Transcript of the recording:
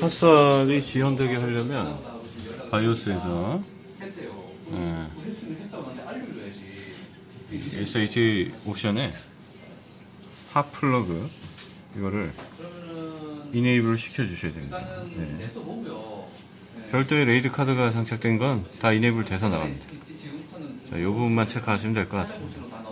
핫살이 지원되게 하려면 BIOS에서 네. 예. SH 옵션에 hot plug 이거를 enable 시켜주셔야 됩니다. 네. 네. 별도의 RAID 카드가 장착된 건 다 enable 돼서 나갑니다. 자, 이 부분만 체크하시면 될 것 같습니다.